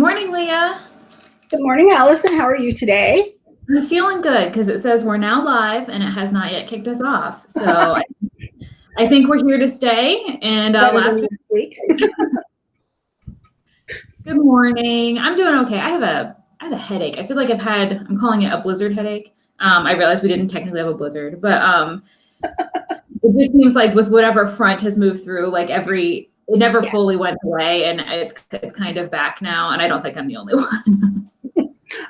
morning, Leah. Good morning, Allison. How are you today? I'm feeling good because it says we're now live and it has not yet kicked us off. So I, I think we're here to stay. And uh, last week. good morning. I'm doing okay. I have a I have a headache. I feel like I've had I'm calling it a blizzard headache. Um, I realized we didn't technically have a blizzard, but um, it just seems like with whatever front has moved through, like every it never yeah. fully went away, and it's it's kind of back now. And I don't think I'm the only one.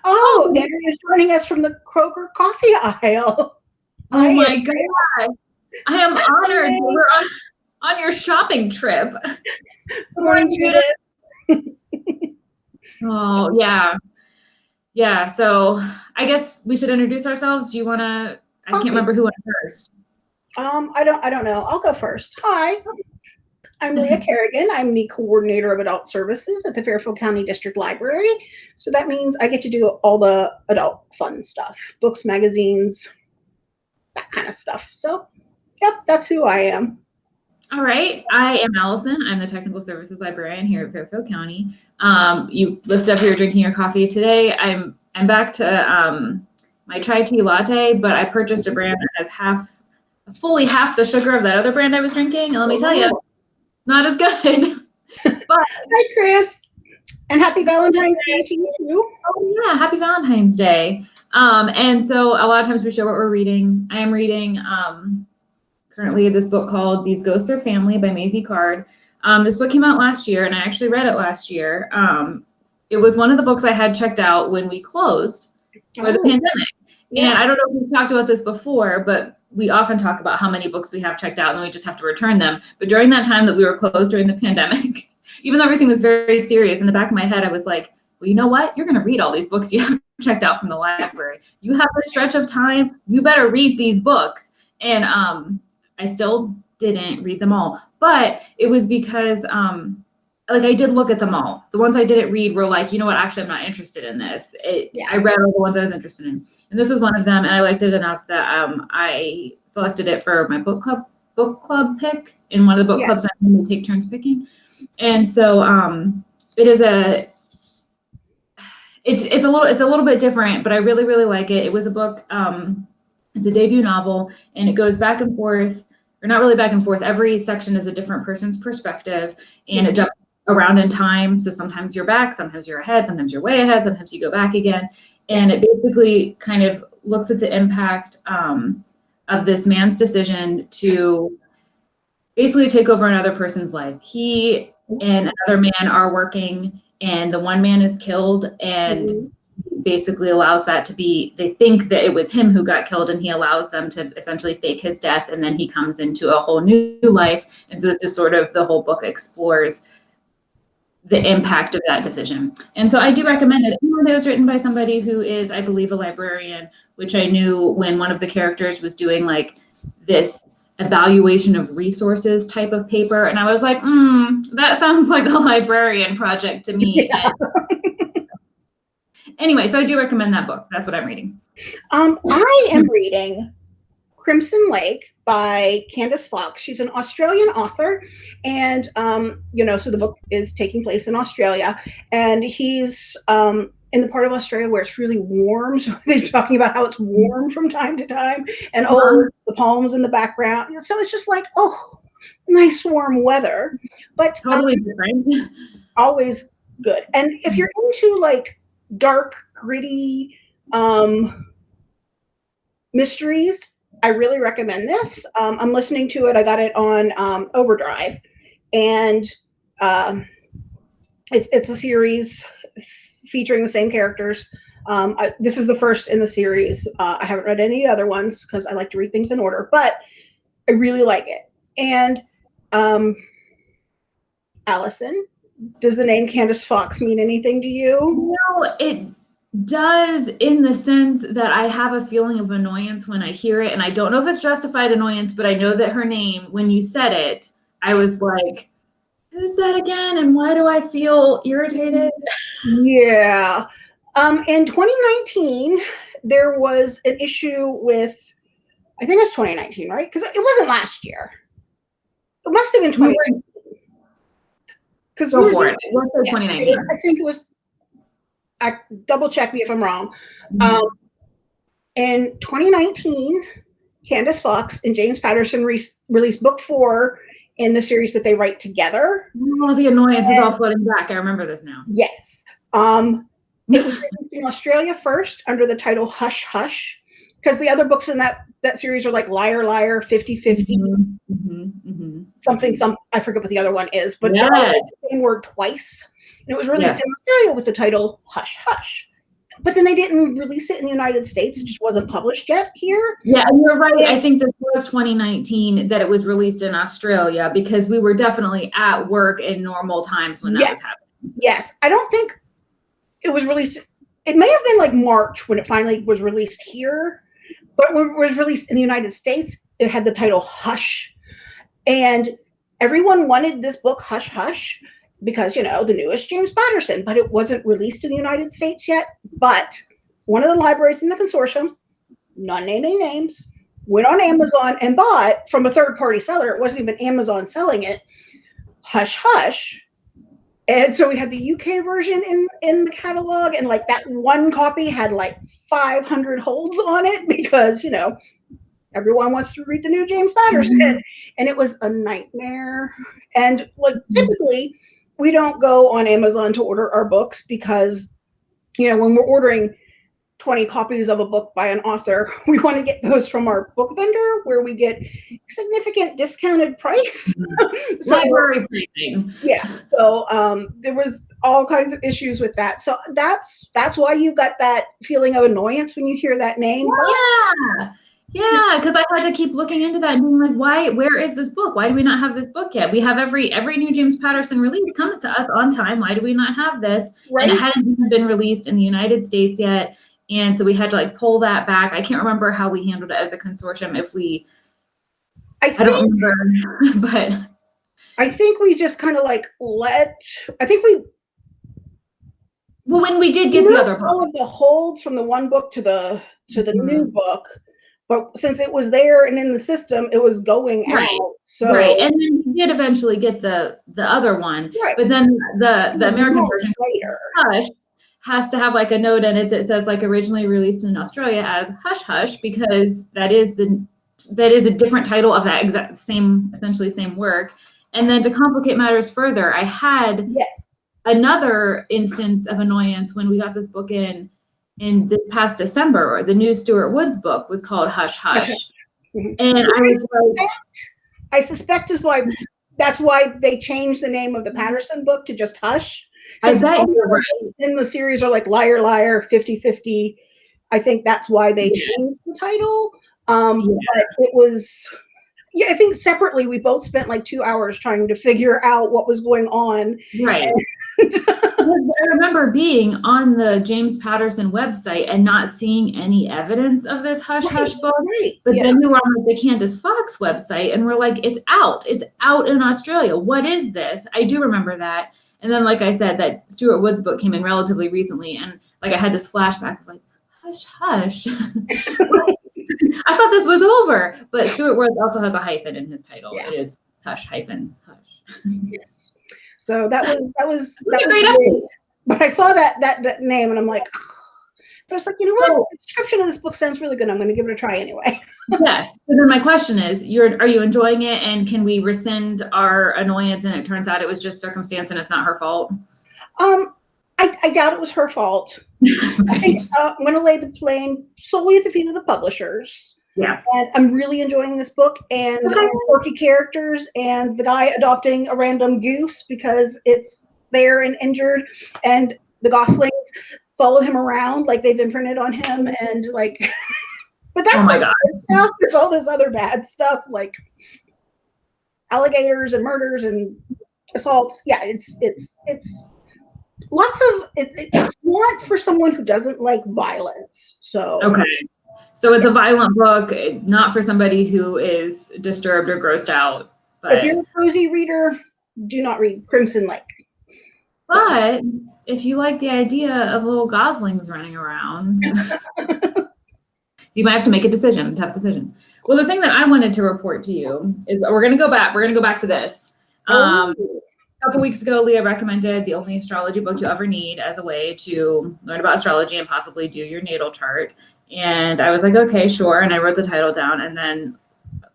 oh, Andrea's joining us from the Kroger coffee aisle. Oh I my god! I am honored. We're on, on your shopping trip. Good morning, Judith. oh yeah, yeah. So I guess we should introduce ourselves. Do you want to? I can't remember who went first. Um, I don't. I don't know. I'll go first. Hi. I'm Leah mm-hmm. Kerrigan. I'm the coordinator of adult services at the Fairfield County District Library. So that means I get to do all the adult fun stuff, books, magazines, that kind of stuff. So, yep, that's who I am. All right. I am Allison. I'm the technical services librarian here at Fairfield County. Um, you lift up here drinking your coffee today. I'm I'm back to um, my chai tea latte, but I purchased a brand that has half, fully half the sugar of that other brand I was drinking. And let me tell you, not as good. but hi, Chris, and happy Valentine's Day to you too. Oh yeah, happy Valentine's Day. Um, and so a lot of times we show what we're reading. I am reading um, currently this book called These Ghosts Are Family by Maisy Card. Um, this book came out last year, and I actually read it last year. Um, it was one of the books I had checked out when we closed for oh. the pandemic. Yeah. And I don't know if we've talked about this before, but we often talk about how many books we have checked out and then we just have to return them. But during that time that we were closed during the pandemic, even though everything was very serious, in the back of my head, I was like, well, you know what? You're going to read all these books you have checked out from the library. You have a stretch of time. You better read these books. And um, I still didn't read them all, but it was because um, like I did look at them all. The ones I didn't read were like, you know what, actually I'm not interested in this. It, yeah. I read all the ones I was interested in. And this was one of them and I liked it enough that um, I selected it for my book club book club pick in one of the book yeah. clubs I'm going to take turns picking. And so um, it is a it's it's a little it's a little bit different, but I really, really like it. It was a book, um, it's a debut novel and it goes back and forth or not really back and forth. Every section is a different person's perspective and it jumps around in time. So sometimes you're back, sometimes you're ahead, sometimes you're way ahead, sometimes you go back again. And it basically kind of looks at the impact um, of this man's decision to basically take over another person's life. He and another man are working and the one man is killed and mm -hmm basically allows that to be they think that it was him who got killed and he allows them to essentially fake his death and then he comes into a whole new life and so this is sort of the whole book explores the impact of that decision. And so i do recommend it. It was written by somebody who is i believe a librarian which i knew when one of the characters was doing like this evaluation of resources type of paper. And i was like mm, that sounds like a librarian project to me. Yeah. Anyway, so I do recommend that book. That's what I'm reading. Um, I am reading Crimson Lake by Candice Fox. She's an Australian author, and um, you know, so the book is taking place in Australia, and he's um, in the part of Australia where it's really warm. So they're talking about how it's warm from time to time, and oh, the palms in the background. So it's just like, oh, nice warm weather, but totally um, different. Always good. And if you're into like dark, gritty um, mysteries, I really recommend this. Um, I'm listening to it. I got it on um, Overdrive, and um, it's, it's a series featuring the same characters. Um, I, this is the first in the series. Uh, I haven't read any other ones because I like to read things in order, but I really like it. And um, Allison, does the name Candice Fox mean anything to you? No, it does in the sense that I have a feeling of annoyance when I hear it. And I don't know if it's justified annoyance, but I know that her name, when you said it, I was like, who's that again? And why do I feel irritated? Yeah. Um, in 2019, there was an issue with, I think it's 2019, right? Because it wasn't last year. It must have been 2019 because Go for it. yeah, 2019. I think it was I double check me if I'm wrong. Mhm. Um, in 2019, Candice Fox and James Patterson re- released book four in the series that they write together. Oh, the annoyance is all flooding back. I remember this now. Yes. Um, it was released in Australia first under the title Hush Hush, because the other books in that that series are like Liar Liar, 50 50, Mhm, mhm, mhm. Something, some I forget what the other one is, but they're the same word twice. And it was released in Australia with the title Hush Hush. But then they didn't release it in the United States. It just wasn't published yet here. Yeah, you're right. I think this was 2019 that it was released in Australia because we were definitely at work in normal times when that Yes. was happening. Yes. I don't think it was released. It may have been like March when it finally was released here, but when it was released in the United States, it had the title Hush. And everyone wanted this book, Hush Hush, because, you know, the newest James Patterson, but it wasn't released in the United States yet. But one of the libraries in the consortium, not naming names, went on Amazon and bought from a third party seller. It wasn't even Amazon selling it. Hush Hush. And so we had the UK version in in the catalog, and like that one copy had like 500 holds on it because you know everyone wants to read the new James Patterson, and it was a nightmare. And like typically, we don't go on Amazon to order our books because you know when we're ordering 20 copies of a book by an author, we want to get those from our book vendor where we get significant discounted price. so Library pricing. yeah so um there was all kinds of issues with that so that's that's why you got that feeling of annoyance when you hear that name Yeah. Yeah, because I had to keep looking into that and being like, why, where is this book? Why do we not have this book yet? We have every every new James Patterson release comes to us on time. Why do we not have this? right And it hadn't even been released in the United States yet. And so we had to like pull that back. I can't remember how we handled it as a consortium if we i I don't remember, but i think we just kind of like let i think we well when we did get the other all of the holds from the one book to the to the Mhm. new book but since it was there and in the system it was going Right. out so Right. And then we did eventually get the the other one. right But then the the American version later Hush has to have like a note in it that says like originally released in Australia as Hush Hush because that is the that is a different title of that exact same essentially same work. And then to complicate matters further, I had yes another instance of annoyance when we got this book in in this past December. The new Stuart Woods book was called Hush Hush. Mhm. And I was like, I suspect is why that's why they changed the name of the Patterson book to just Hush. I bet you're right. in the series are like Liar Liar 50-50. I think that's why they Yeah. changed the title. Um Yeah. but it was yeah, I think separately we both spent like two hours trying to figure out what was going on. Right. I remember being on the James Patterson website and not seeing any evidence of this hush hush book. Right. But yeah. then we were on the Candice Fox website and we're like, it's out. It's out in Australia. What is this? I do remember that. And then, like I said, that Stuart Woods book came in relatively recently. And like I had this flashback of like, hush, hush. I thought this was over. But Stuart Woods also has a hyphen in his title. Yeah. It is hush hyphen hush. yes. So that was that was that was great. But I saw that, that that name and I'm like, but it's like, you know what? The description of this book sounds really good. I'm going to give it a try anyway. yes. So then my question is, you're are you enjoying it and can we rescind our annoyance and it turns out it was just circumstance and it's not her fault? Um, I, I doubt it was her fault. I think uh, I'm going to lay the blame solely at the feet of the publishers. Yeah. And I'm really enjoying this book and Okay. quirky characters and the guy adopting a random goose because it's there and injured and the goslings follow him around like they've imprinted on him and like but that's Oh my like God. stuff. There's all this other bad stuff like alligators and murders and assaults. Yeah, it's it's it's lots of it, it's not for someone who doesn't like violence. So Okay. So it's a violent book, not for somebody who is disturbed or grossed out. But, if you're a cozy reader, do not read Crimson Lake. but if you like the idea of little goslings running around, you might have to make a decision, a tough decision. Well, the thing that I wanted to report to you is we're going to go back. We're going to go back to this. Um, Oh, a couple weeks ago, Leah recommended the only astrology book you ever need as a way to learn about astrology and possibly do your natal chart. And I was like, okay, sure. And I wrote the title down. And then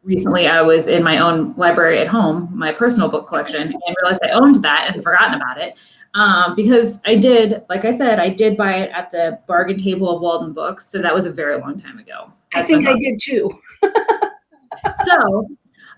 recently I was in my own library at home, my personal book collection, and realized I owned that and forgotten about it. Um, because I did, like I said, I did buy it at the bargain table of Walden Books. So that was a very long time ago. I think I did too. so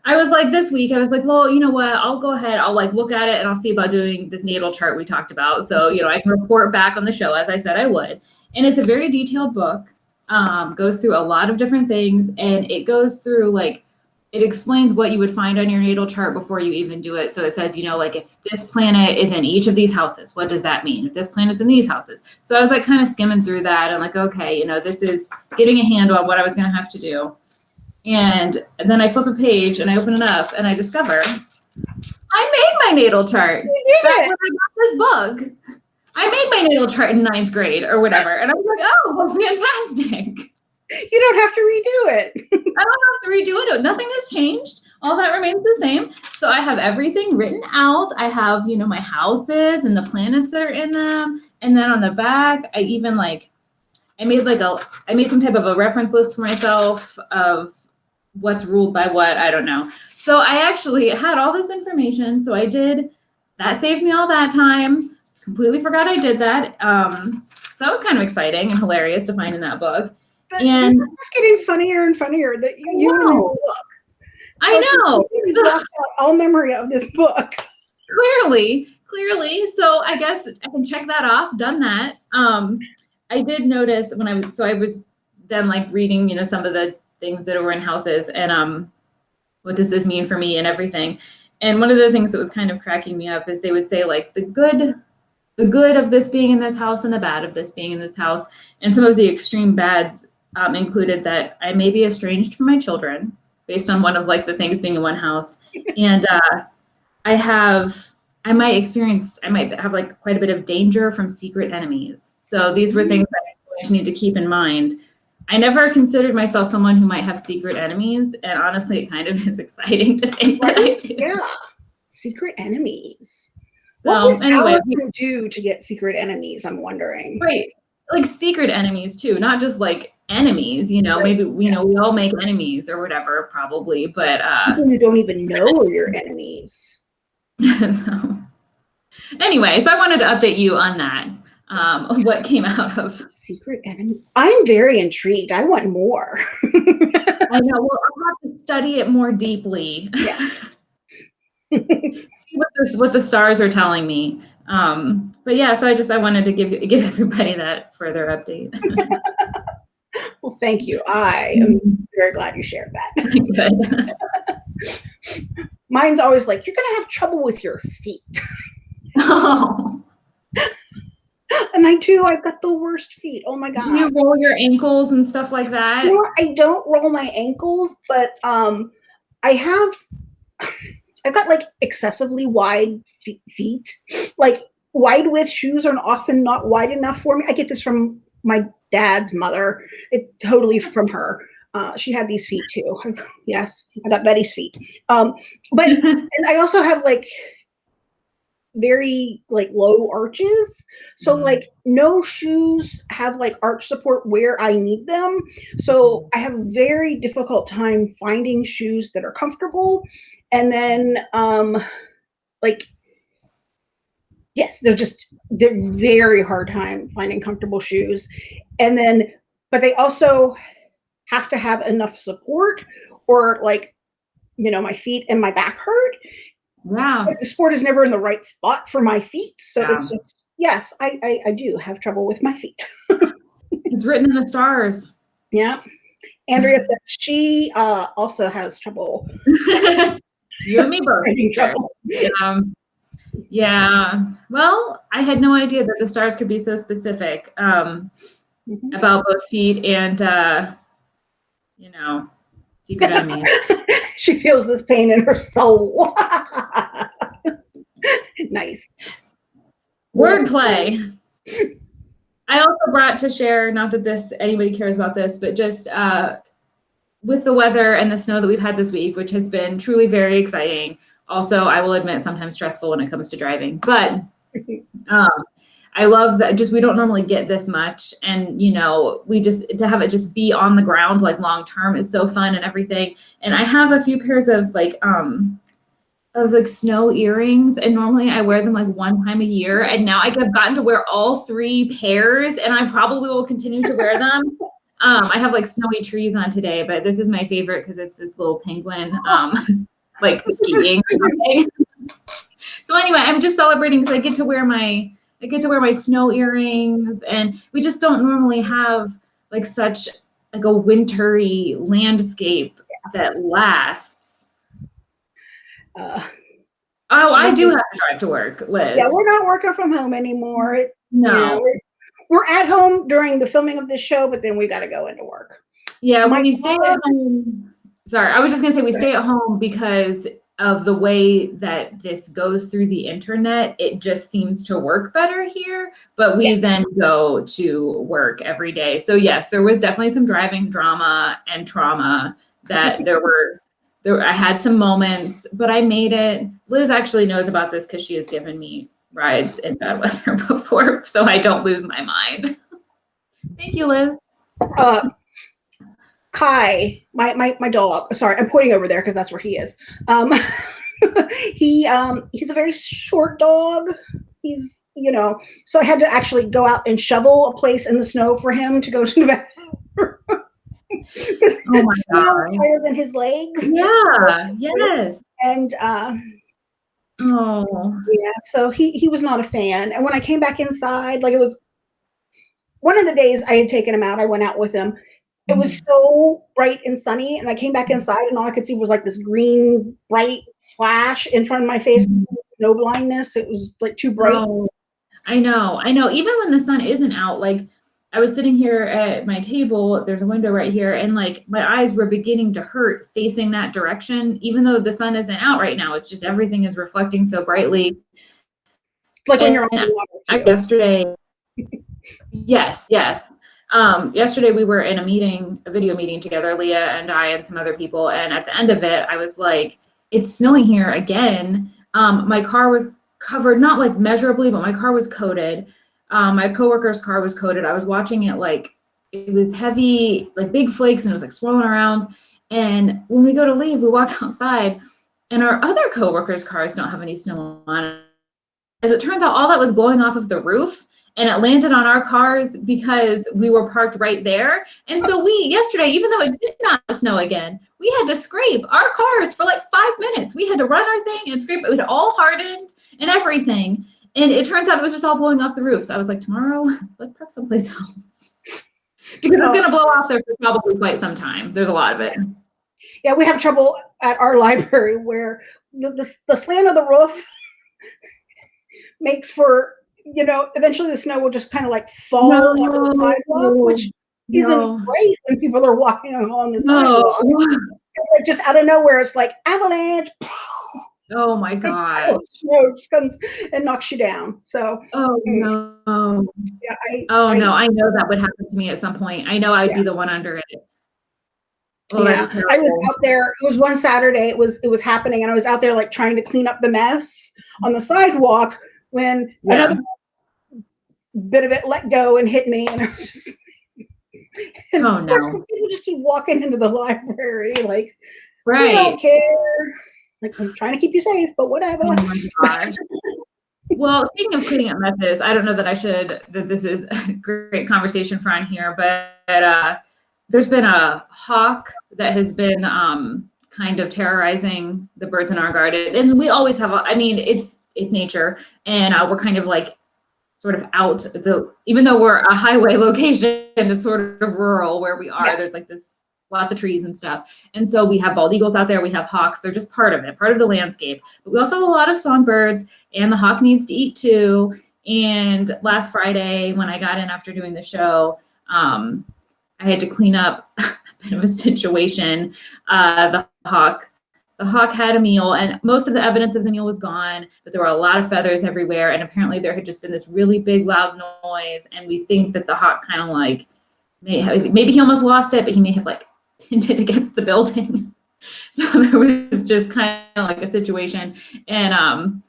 I was like this week, I was like, well, you know what? I'll go ahead. I'll like look at it and I'll see about doing this natal chart we talked about. So, you know, I can report back on the show as I said I would. And it's a very detailed book, um, goes through a lot of different things and it goes through like, it explains what you would find on your natal chart before you even do it. So it says, you know, like if this planet is in each of these houses, what does that mean? If this planet's in these houses. So I was like kind of skimming through that and like, okay, you know, this is getting a handle on what I was going to have to do. And then I flip a page and I open it up and I discover I made my natal chart. You did Back it. when I got this book. I made my natal chart in ninth grade or whatever. And I was like, oh, well, fantastic. You don't have to redo it. I don't have to redo it. Nothing has changed. All that remains the same. So I have everything written out. I have, you know, my houses and the planets that are in them. And then on the back, I even like, I made like a, I made some type of a reference list for myself of what's ruled by what. I don't know. So I actually had all this information. So I did, that saved me all that time. Completely forgot I did that. Um, so that was kind of exciting and hilarious to find in that book. But And- this is just getting funnier and funnier that you, you book. I know. All memory of this book. clearly clearly so i guess i can check that off done that um i did notice when i was so i was then like reading you know some of the things that were in houses and um what does this mean for me and everything and one of the things that was kind of cracking me up is they would say like the good the good of this being in this house and the bad of this being in this house and some of the extreme bads um, included that i may be estranged from my children based on one of like the things being in one house and uh I have, I might experience, I might have like quite a bit of danger from secret enemies. So these were things that to need to keep in mind. I never considered myself someone who might have secret enemies. And honestly, it kind of is exciting to think that I do. Yeah. Secret enemies. What would anyways, Allison do to get secret enemies? I'm wondering. right. Like secret enemies too, not just like enemies, you know, Right. maybe, you know, we all make enemies or whatever, probably, but, uh, People who don't even know are your enemies. so anyway, so I wanted to update you on that. Um, what came out of Secret enemy. I'm very intrigued. I want more. I know. Well, I'll have to study it more deeply. Yeah. See what this what the stars are telling me. Um, but yeah, so I just I wanted to give you give everybody that further update. well, thank you. I am very glad you shared that. Good. Mine's always like, you're going to have trouble with your feet. oh, And I do. I've got the worst feet. Oh my God. do you roll your ankles and stuff like that? You know? I don't roll my ankles, but um, I have. I've got like excessively wide fe- feet. Like wide width shoes are often not wide enough for me. I get this from my dad's mother. It totally from her. Uh, she had these feet too. yes, I got Betty's feet. Um, but and I also have like very like low arches. So Mhm. like no shoes have like arch support where I need them. So I have a very difficult time finding shoes that are comfortable. And then um like yes, they're just they're very hard time finding comfortable shoes. And then but they also have to have enough support or like you know my feet and my back hurt yeah. the sport is never in the right spot for my feet. So it's just yes, I, I I do have trouble with my feet. It's written in the stars. Yeah. Andrea said she uh, also has trouble. you and me both. trouble. Um, yeah. Well, I had no idea that the stars could be so specific um, Mhm. about both feet and, uh, you know, secret enemies. she feels this pain in her soul. nice. Wordplay. I also brought to share, not that this anybody cares about this, but just uh, with the weather and the snow that we've had this week, which has been truly very exciting. Also, I will admit sometimes stressful when it comes to driving, but um, I love that just we don't normally get this much. And, you know, we just to have it just be on the ground like long term is so fun and everything. And I have a few pairs of like um of like snow earrings and normally I wear them like one time a year and now I've gotten to wear all three pairs and I probably will continue to wear them. Um, I have like snowy trees on today, but this is my favorite because it's this little penguin um, like skiing or something. so anyway, I'm just celebrating because I get to wear my I get to wear my snow earrings and we just don't normally have like such like a wintry landscape that lasts. Uh, oh, I do have to drive to work, Liz. Yeah, we're not working from home anymore. It, no. You know, we're, we're, at home during the filming of this show, but then we got to go into work. Yeah, My we stay at home. Sorry, I was just gonna say we stay at home because of the way that this goes through the internet, it just seems to work better here. But we yeah. then go to work every day. So yes, there was definitely some driving drama and trauma that there were. There, I had some moments, but I made it. Liz actually knows about this because she has given me rides in bad weather before, so I don't lose my mind. Thank you, Liz. Uh, Kai, my, my, my dog, sorry, I'm pointing over there because that's where he is. Um, he, um, he's a very short dog. He's, you know, so I had to actually go out and shovel a place in the snow for him to go to the bathroom. oh my god! Higher than his legs. Yeah. Yes. And uh, oh yeah, so he he was not a fan. And when I came back inside, like it was one of the days I had taken him out, I went out with him, it was mm-hmm. so bright and sunny and i came back inside and all i could see was like this green bright flash in front of my face. Mm-hmm. no blindness. It was like too bright. Oh, i know i know. Even when the sun isn't out like i was sitting here at my table there's a window right here and like my eyes were beginning to hurt facing that direction. Even though the sun isn't out right now it's just everything is reflecting so brightly. Like and when you're on water I, yesterday yes yes um, yesterday we were in a meeting, a video meeting together, Leah and I and some other people. And at the end of it, I was like, it's snowing here again. Um, my car was covered, not like measurably, but my car was coated. Um, my coworker's car was coated. I was watching it like it was heavy, like big flakes, and it was like swirling around. And when we go to leave, we walk outside, and our other coworkers' cars don't have any snow on it. As it turns out, all that was blowing off of the roof and it landed on our cars because we were parked right there. And so we, yesterday, even though it did not snow again, we had to scrape our cars for like five minutes. We had to run our thing and scrape it. It all hardened and everything. And it turns out it was just all blowing off the roof. So I was like, tomorrow, let's park someplace else. because it's going to blow off there for probably quite some time. There's a lot of it. Yeah, we have trouble at our library where the, the, the slant of the roof makes for you know, eventually the snow will just kind of like fall no, onto the sidewalk, which no. isn't great when people are walking along the sidewalk. No. It's like just out of nowhere, it's like avalanche. Oh my god! Snow just comes and knocks you down. So. Oh hmm. no. Yeah. I, oh I, no! I know that would happen to me at some point. I know I'd yeah. be the one under it. Oh, yeah, I was out there. It was one Saturday. It was it was happening, and I was out there like trying to clean up the mess on the sidewalk when yeah. another bit of it let go and hit me, and I was just. And oh no! People just keep walking into the library, like, right? We don't care. Like, I'm trying to keep you safe, but whatever. Oh well, speaking of cleaning up messes, I don't know that I should that this is a great conversation for on here, but uh, there's been a hawk that has been um, kind of terrorizing the birds in our garden, and we always have. A, I mean, it's it's nature, and uh, we're kind of like sort of out. So even though we're a highway location, it's sort of rural where we are. Yeah. There's like this lots of trees and stuff. And so we have bald eagles out there, we have hawks, they're just part of it, part of the landscape. But we also have a lot of songbirds and the hawk needs to eat too. And last Friday when I got in after doing the show, um, I had to clean up a bit of a situation. Uh, the hawk the hawk had a meal and most of the evidence of the meal was gone, but there were a lot of feathers everywhere. And apparently there had just been this really big loud noise. And we think that the hawk kind of like, may have, maybe he almost lost it, but he may have like pinned it against the building. So there was just kind of like a situation. And um,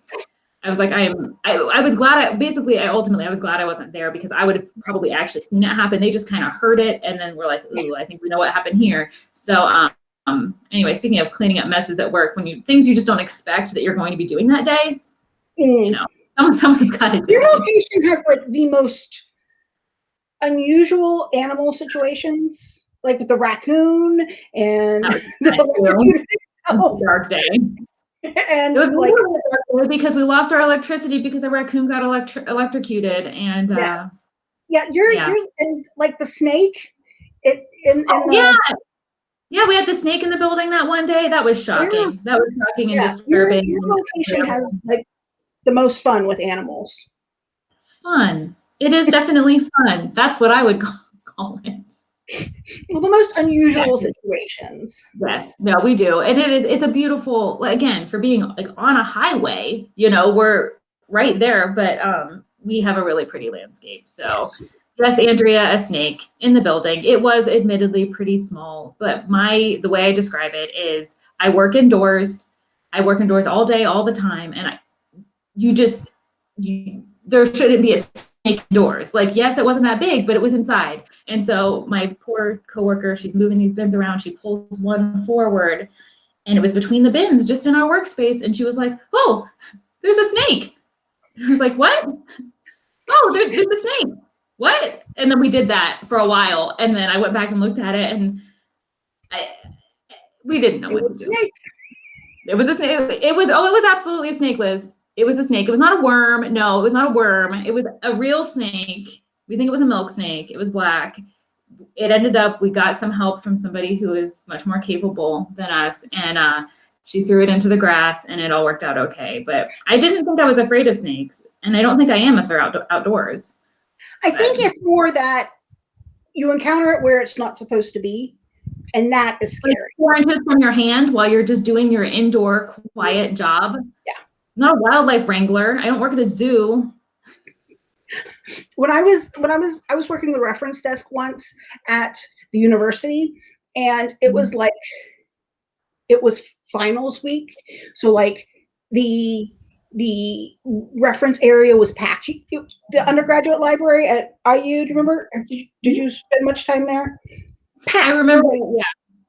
I was like, I am, I, I was glad, I, basically, I ultimately, I was glad I wasn't there because I would have probably actually seen it happen. They just kind of heard it. And then we're like, ooh, I think we know what happened here. So um, um, anyway, speaking of cleaning up messes at work, when you, things you just don't expect that you're going to be doing that day, Mm. know, someone, someone's got to do Your location has like the most unusual animal situations, like with the raccoon and the nice, too. electrocuted It was itself, a dark day. and It was like like because we lost our electricity because a raccoon got electro- electrocuted and Yeah. uh, yeah, you're Yeah. you're and like the snake. It in, in oh, the, yeah. Yeah, we had the snake in the building that one day. That was shocking. That was shocking and yeah, disturbing. your location has like the most fun with animals. fun. It is definitely fun. That's what I would call, call it. Well, the most unusual Yes. situations. Yes, no, we do. And it is, it's a beautiful, again, for being like on a highway, you know, we're right there, but um, we have a really pretty landscape. So yes, Andrea, a snake in the building. It was admittedly pretty small, but my, the way I describe it is I work indoors. I work indoors all day, all the time. And I, you just, you, there shouldn't be a snake indoors. Like, yes, it wasn't that big, but it was inside. And so my poor coworker, she's moving these bins around. She pulls one forward and it was between the bins just in our workspace. And she was like, oh, there's a snake. I was like, what? Oh, there, there's a snake. What? And then we did that for a while. And then I went back and looked at it and I, we didn't know It what to do. snake. It was a snake. It was, oh, it was absolutely a snake, Liz. It was a snake. It was not a worm. No, it was not a worm. It was a real snake. We think it was a milk snake. It was black. It ended up, we got some help from somebody who is much more capable than us. And uh, she threw it into the grass and it all worked out okay. But I didn't think I was afraid of snakes. And I don't think I am if they're out- outdoors. I think it's more that you encounter it where it's not supposed to be, and that is Like scary. four inches from your hand while you're just doing your indoor quiet job. Yeah. I'm not a wildlife wrangler. I don't work at a zoo. when I was when I was I was working the reference desk once at the university, and it was mm-hmm. like it was finals week, so like the the reference area was you- The undergraduate library at IU, do you remember? Did you, did you spend much time there? Packed. I remember, like yeah.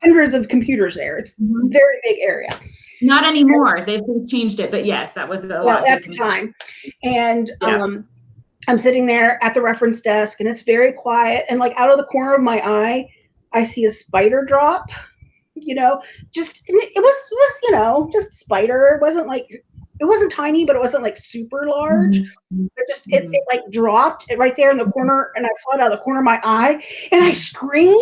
hundreds of computers there. It's a Mhm. very big area. Not anymore. They've since changed it, but yes, that was a well lot. at the time and Yeah. um i'm sitting there at the reference desk and it's very quiet and like out of the corner of my eye i see a spider drop you know just it it was it was you know just spider it wasn't like it wasn't tiny but it wasn't like super large Mhm. it just it, it like dropped it right there in the corner and i saw it out of the corner of my eye and i screamed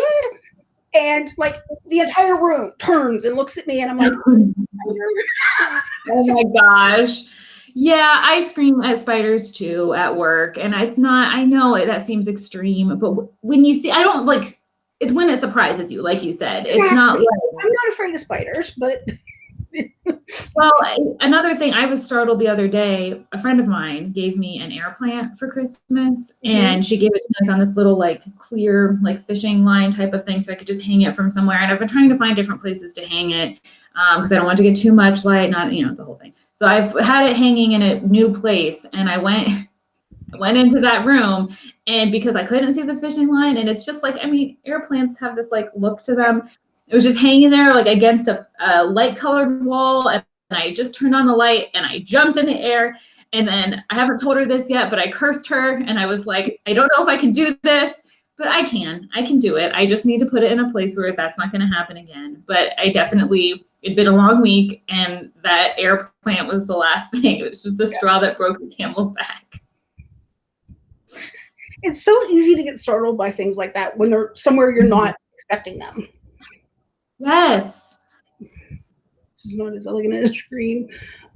and like the entire room turns and looks at me and i'm like Oh my gosh. Yeah, I scream at spiders too at work. And it's not, I know it, that seems extreme, but when you see, I don't like, it's when it surprises you, like you said. It's not like, i'm not afraid of spiders but Well, another thing, I was startled the other day. A friend of mine gave me an air plant for Christmas, mm-hmm. and she gave it to me like on this little like clear like fishing line type of thing, so I could just hang it from somewhere. And I've been trying to find different places to hang it um, because I don't want to get too much light, not you know the whole thing. So I've had it hanging in a new place, and I went. I went into that room and because I couldn't see the fishing line and it's just like I mean air plants have this like look to them it was just hanging there like against a, a light colored wall and I just turned on the light and I jumped in the air and then I haven't told her this yet but I cursed her and I was like I don't know if I can do this but I can I can do it. I just need to put it in a place where that's not going to happen again. But I definitely it'd been a long week and that air plant was the last thing. It was just the straw that broke the camel's back. It's so easy to get startled by things like that when they're somewhere you're not mm-hmm. expecting them. Yes This is not as elegant as a scream.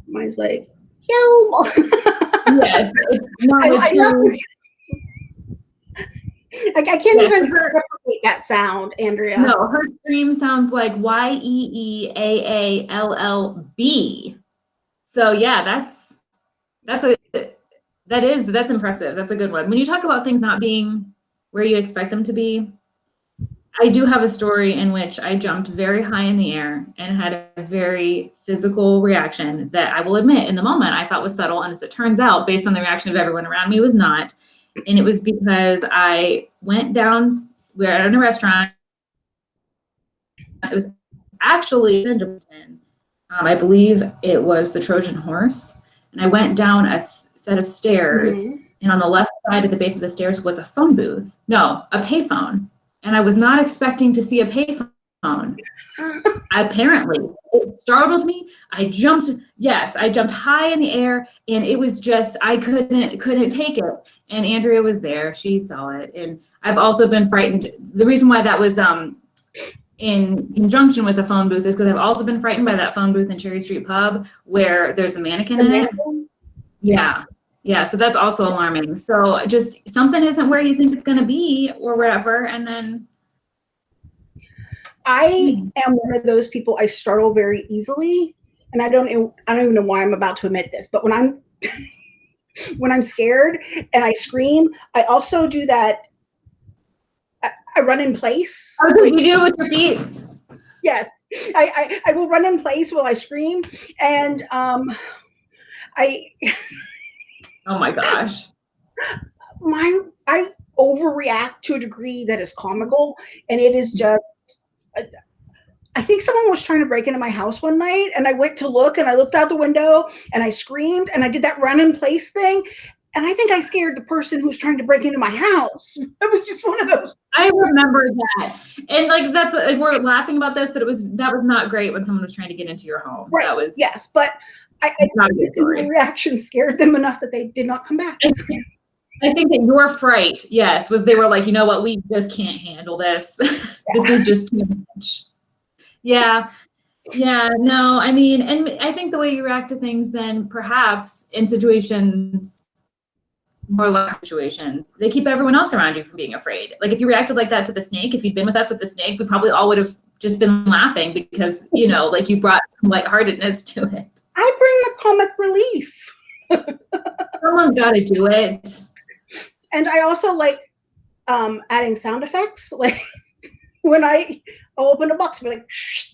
Mine's like, yo. yes not I, I, love this. I, I can't Yes. even replicate that sound, Andrea. No, her scream sounds like Y E E A A L L B. So yeah, that's that's a that is that's impressive. That's a good one. When you talk about things not being where you expect them to be, I do have a story in which I jumped very high in the air and had a very physical reaction that I will admit in the moment I thought was subtle. And as it turns out, based on the reaction of everyone around me, was not. And it was because I went down, we were at a restaurant. It was actually, um, I believe it was the Trojan horse. And I went down a set of stairs. Mm -hmm. And on the left side at the base of the stairs was a phone booth. No, a payphone and I was not expecting to see a payphone. Apparently, it startled me. I jumped. Yes, I jumped high in the air, and it was just I couldn't couldn't take it. And Andrea was there; she saw it. And I've also been frightened. The reason why that was um in conjunction with the phone booth is because I've also been frightened by that phone booth in Cherry Street Pub where there's the mannequin the in mannequin? it. Yeah. Yeah, so that's also alarming. So just something isn't where you think it's going to be or wherever, and then. I am one of those people. I startle very easily, and I don't. I don't even know why I'm about to admit this, but when I'm when I'm scared and I scream, I also do that. I, I run in place. Oh, so you do it with your feet. Yes, I, I I will run in place while I scream, and um, I. Oh my gosh. My I overreact to a degree that is comical, and it is mm-hmm. just. Uh, I think someone was trying to break into my house one night, and I went to look, and I looked out the window, and I screamed, and I did that run in place thing, and I think I scared the person who's trying to break into my house. It was just one of those. I remember that, and like that's we're laughing about this, but it was that was not great when someone was trying to get into your home. Right. That was yes, but I, I the reaction scared them enough that they did not come back. I think that your fright, yes, was they were like, you know what, we just can't handle this. Yeah. this is just too much. Yeah. Yeah, no, I mean, and I think the way you react to things then perhaps in situations more like situations, they keep everyone else around you from being afraid. Like if you reacted like that to the snake, if you'd been with us with the snake, we probably all would have just been laughing because, you know, like you brought some lightheartedness to it. I bring the comic relief. Someone's got to do it. And I also like um, adding sound effects. Like when I open a box, be like, Shh,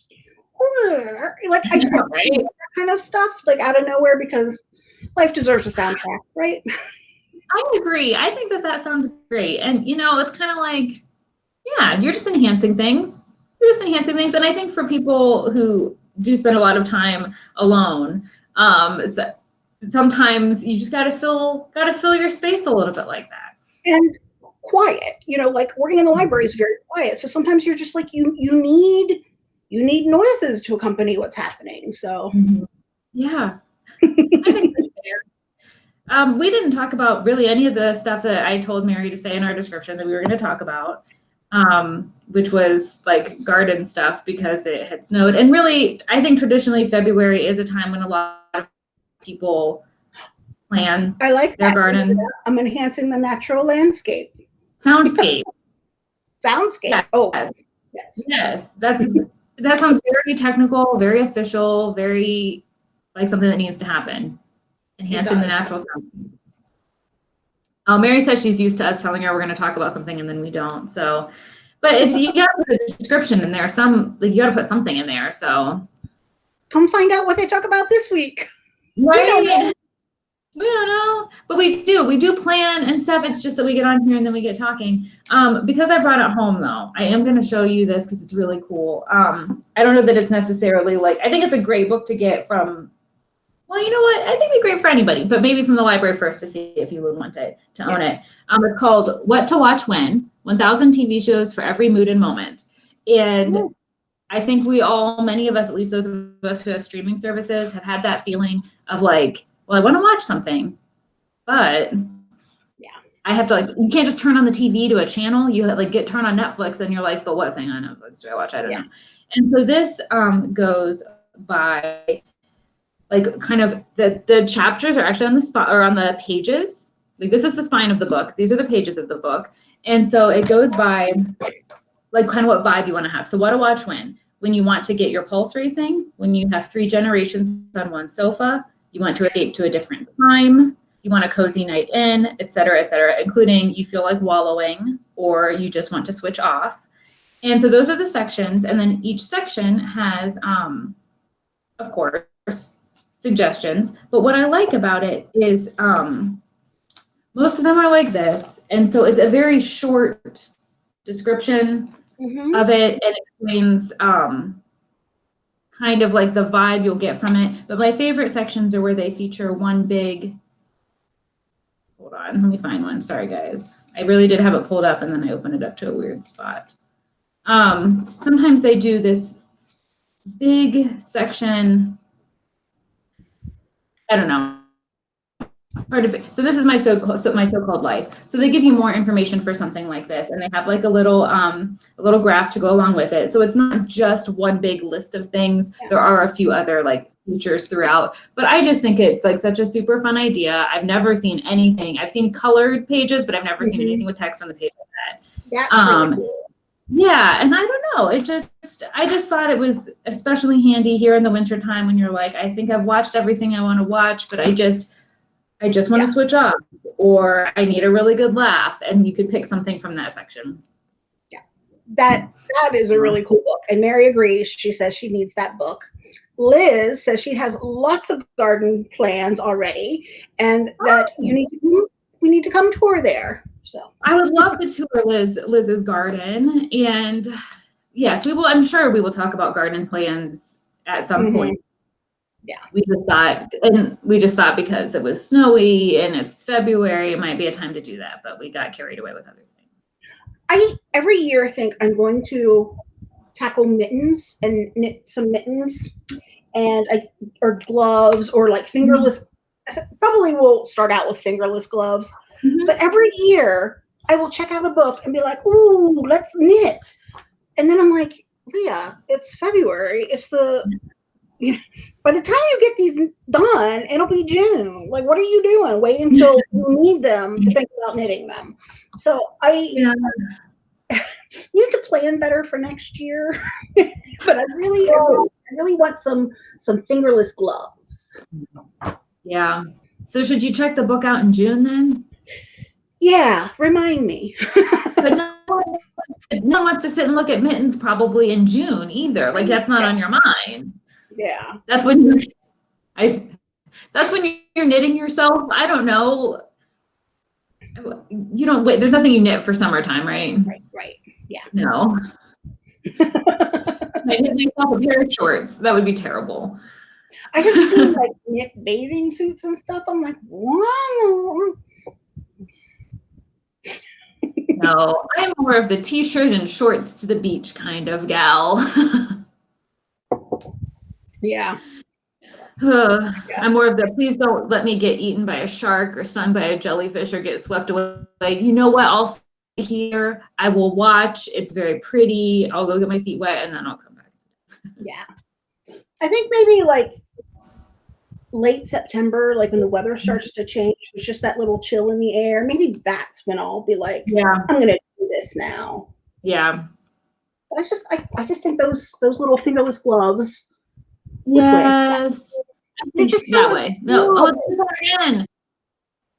like I, I right. that kind of stuff, like out of nowhere, because life deserves a soundtrack, right? I agree. I think that that sounds great. And, you know, it's kind of like, yeah, you're just enhancing things. You're just enhancing things. And I think for people who do spend a lot of time alone. Um, so sometimes you just got to fill got to fill your space a little bit like that. And quiet, you know, like working in the library is very quiet. So sometimes you're just like you you need you need noises to accompany what's happening. So mm-hmm. yeah, I think. Um, we didn't talk about really any of the stuff that I told Mary to say in our description that we were going to talk about um, which was like garden stuff because it had snowed. And really, I think traditionally February is a time when a lot of people plan I like their that. gardens. I'm enhancing the natural landscape. Soundscape. Soundscape. Yes. Oh, yes. Yes. That's that sounds very technical, very official, very like something that needs to happen. Enhancing the natural sound. Oh, Mary says she's used to us telling her we're going to talk about something and then we don't. So, but it's you got to put a description in there. Some like you got to put something in there. So, come find out what they talk about this week. Right. We don't know. We don't know, but we do. We do plan and stuff. It's just that we get on here and then we get talking. Um, because I brought it home though, I am going to show you this because it's really cool. Um, I don't know that it's necessarily like I think it's a great book to get from well, you know what? I think it'd be great for anybody, but maybe from the library first to see if you would want it to own yeah. it. Um, it's called What to Watch When 1000 TV Shows for Every Mood and Moment. And Ooh. I think we all, many of us, at least those of us who have streaming services, have had that feeling of like, well, I want to watch something, but yeah, I have to like, you can't just turn on the TV to a channel. You like get turned on Netflix and you're like, but what thing on Netflix do I watch? I don't yeah. know. And so this um, goes by like kind of the the chapters are actually on the spot or on the pages. Like this is the spine of the book. These are the pages of the book. And so it goes by like kind of what vibe you want to have. So what to watch when? When you want to get your pulse racing, when you have three generations on one sofa, you want to escape to a different time, you want a cozy night in, et cetera, et cetera, including you feel like wallowing or you just want to switch off. And so those are the sections, and then each section has, um, of course, suggestions. But what I like about it is um, most of them are like this, and so it's a very short description Mhm. of it and explains um, kind of like the vibe you'll get from it. But my favorite sections are where they feature one big. Hold on, let me find one. Sorry, guys. I really did have it pulled up and then I opened it up to a weird spot. Um, sometimes they do this big section. I don't know. Hard to, fi- so this is my so, so my so-called life. So they give you more information for something like this, and they have like a little um, a little graph to go along with it. So it's not just one big list of things. There are a few other like features throughout. But I just think it's like such a super fun idea. I've never seen anything. I've seen colored pages, but I've never seen Mhm. anything with text on the page like that. That's Um, really cool. Yeah, and I don't know. It just I just thought it was especially handy here in the wintertime when you're like, I think I've watched everything I want to watch, but I just I just want Yeah. to switch off or I need a really good laugh and you could pick something from that section. Yeah. That that is a mm-hmm. really cool book. And Mary agrees. She says she needs that book. Liz says she has lots of garden plans already, and that oh. you need to we need to come tour there. So I would love to tour Liz Liz's garden and yes, we will I'm sure we will talk about garden plans at some Mhm. point. Yeah. We just thought and we just thought because it was snowy and it's February, it might be a time to do that, but we got carried away with other things. I every year I think I'm going to tackle mittens and knit some mittens and I or gloves or like fingerless probably we'll start out with fingerless gloves. Mhm. But every year I will check out a book and be like, ooh, let's knit. And then I'm like, Leah, it's February. It's the you know, by the time you get these done, it'll be June. Like, what are you doing? Wait until you need them to think about knitting them. So I Yeah. need to plan better for next year. but I really, I really, I really want some some fingerless gloves. Yeah. So should you check the book out in June then? Yeah, remind me. But no one, no one wants to sit and look at mittens probably in June either. Like that's not on your mind. yeah. That's when you're, I, that's when you're knitting yourself. I don't know. You don't wait. There's nothing you knit for summertime, right? Right, right. Yeah. No. I knit myself a pair of shorts. That would be terrible. I have seen like knit bathing suits and stuff. I'm like, wow. No, I'm more of the t-shirt and shorts to the beach kind of gal. Yeah. I'm more of the please don't let me get eaten by a shark or stung by a jellyfish or get swept away. You know what? I'll here. I will watch. It's very pretty. I'll go get my feet wet and then I'll come back. Yeah. I think maybe like late September, like when the weather mm-hmm. starts to change, there's just that little chill in the air. Maybe that's when I'll be like, Yeah. I'm gonna do this now. Yeah. But I just I, I just think those those little fingerless gloves. Yes. They're just that way. No. Oh, it's her again.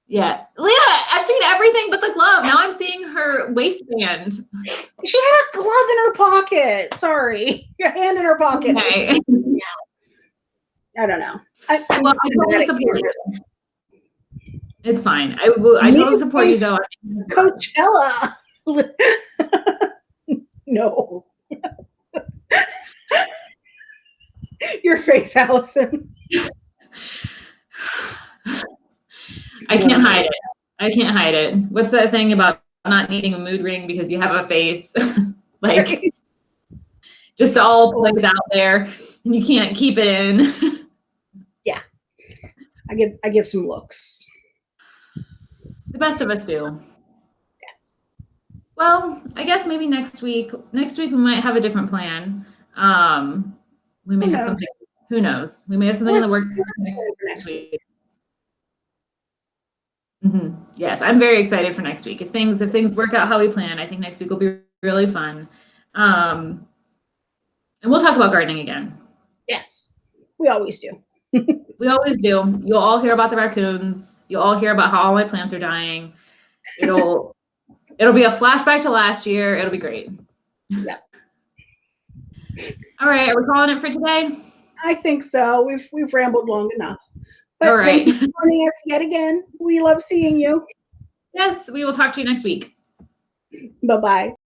Yeah. Leah, I've seen everything but the glove. Now I'm seeing her waistband. She had a glove in her pocket. Sorry. Your hand in her pocket. Okay. I don't know. I, Well, I totally support you. It's fine. I will. I totally support you though. Coachella. no. Your face, Allison. I can't hide it. I can't hide it. What's that thing about not needing a mood ring because you have a face? like just all plays out there and you can't keep it in. I give I give some looks. the best of us do. Yes. Well, I guess maybe next week. Next week we might have a different plan. Um, we may Who have knows? something. Who knows? We may have something in the works next week. week. hmm Yes, I'm very excited for next week. If things if things work out how we plan, I think next week will be really fun. Um, and we'll talk about gardening again. Yes. We always do. We always do. You'll all hear about the raccoons. You'll all hear about how all my plants are dying. It'll it'll be a flashback to last year. It'll be great. Yeah. All right, are we calling it for today? I think so. We've we've rambled long enough. But All right. thank you for joining us yet again. We love seeing you. Yes, we will talk to you next week. Bye bye.